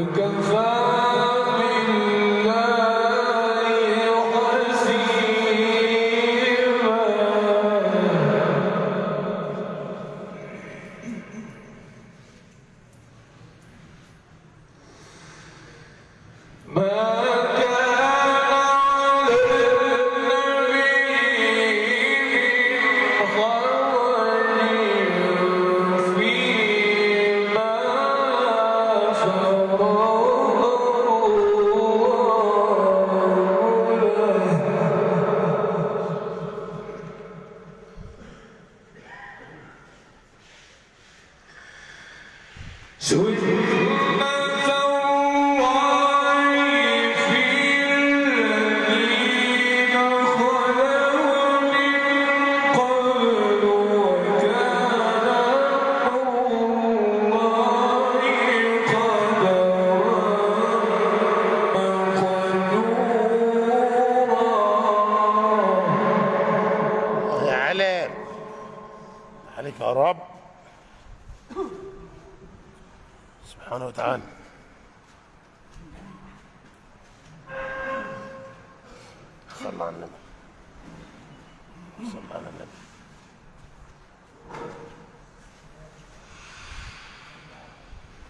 we can fly.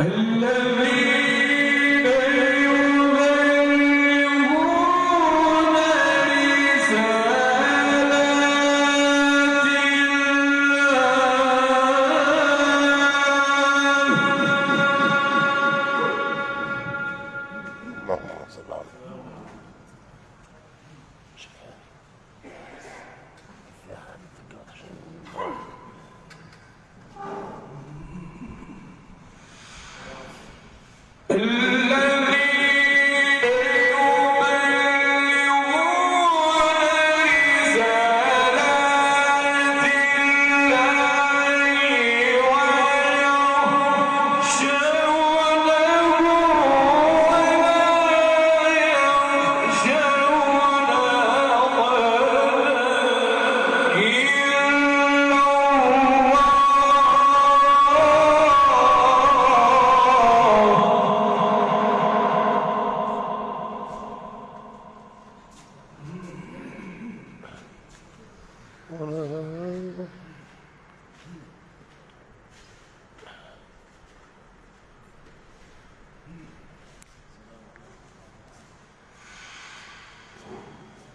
الذي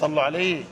صلوا عليه.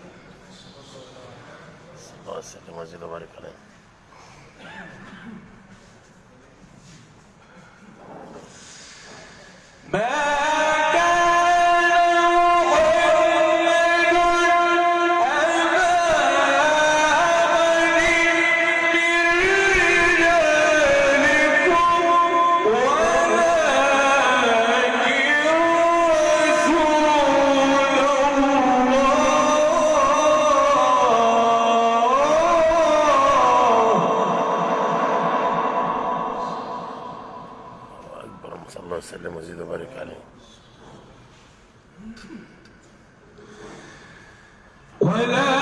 وسلم وزيد وبارك عليه. ولا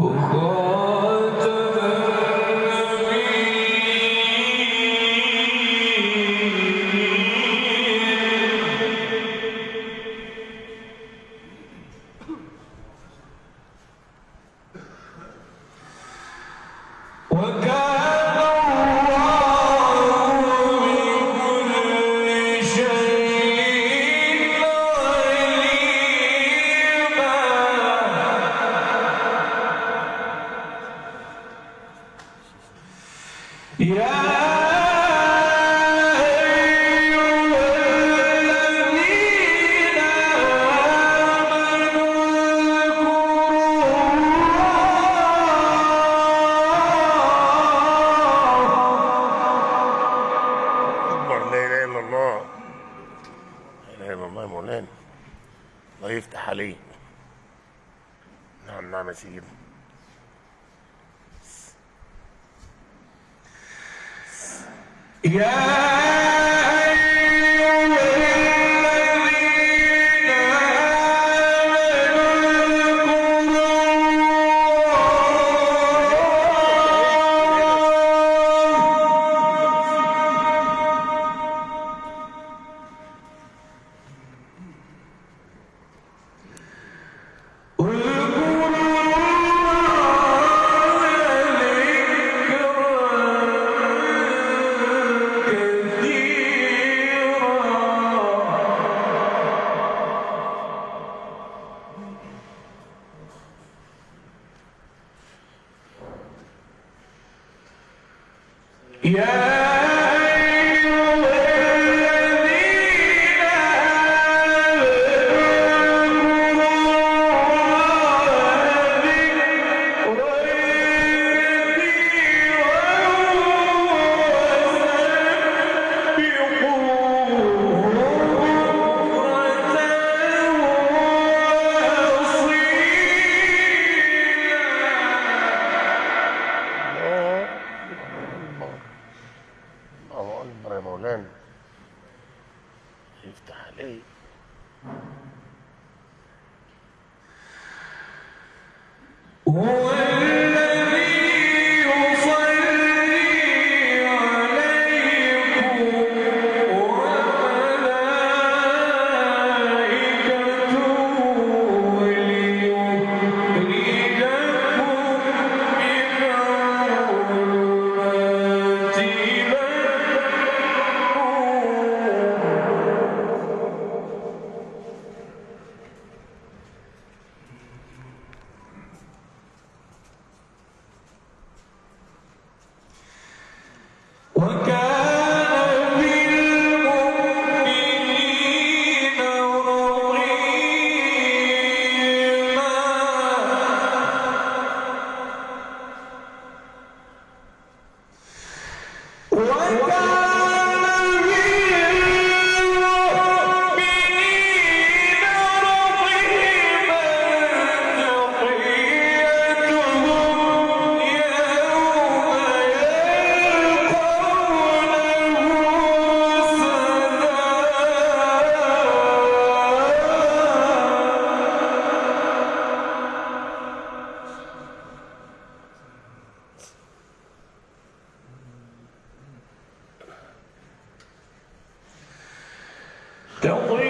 不过。وسلم الله مولانا الله يفتح عليك نعم نعم يا سيدي. يا vrai problème. Il t'a allé. One Don't leave.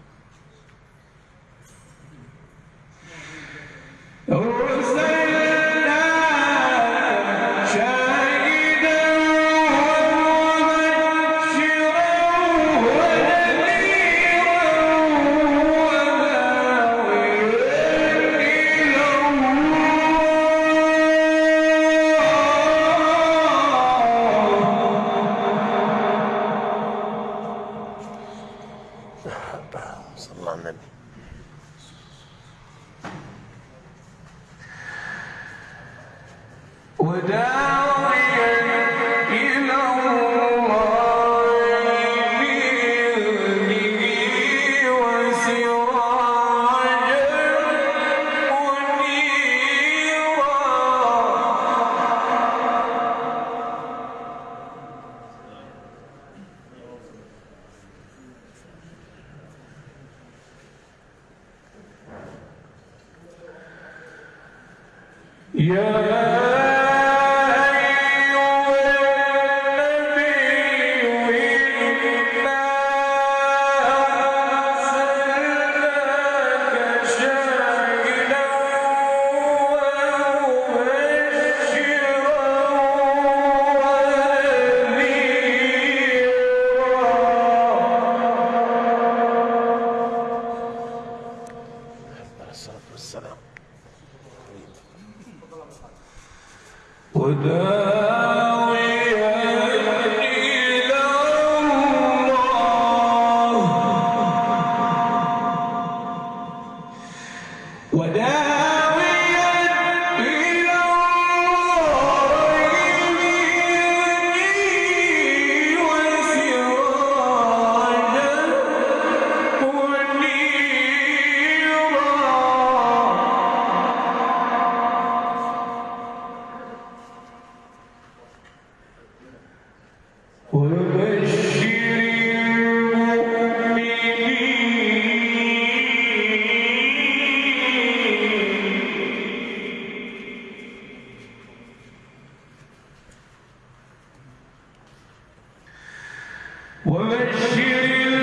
Oh, Yeah. وبشر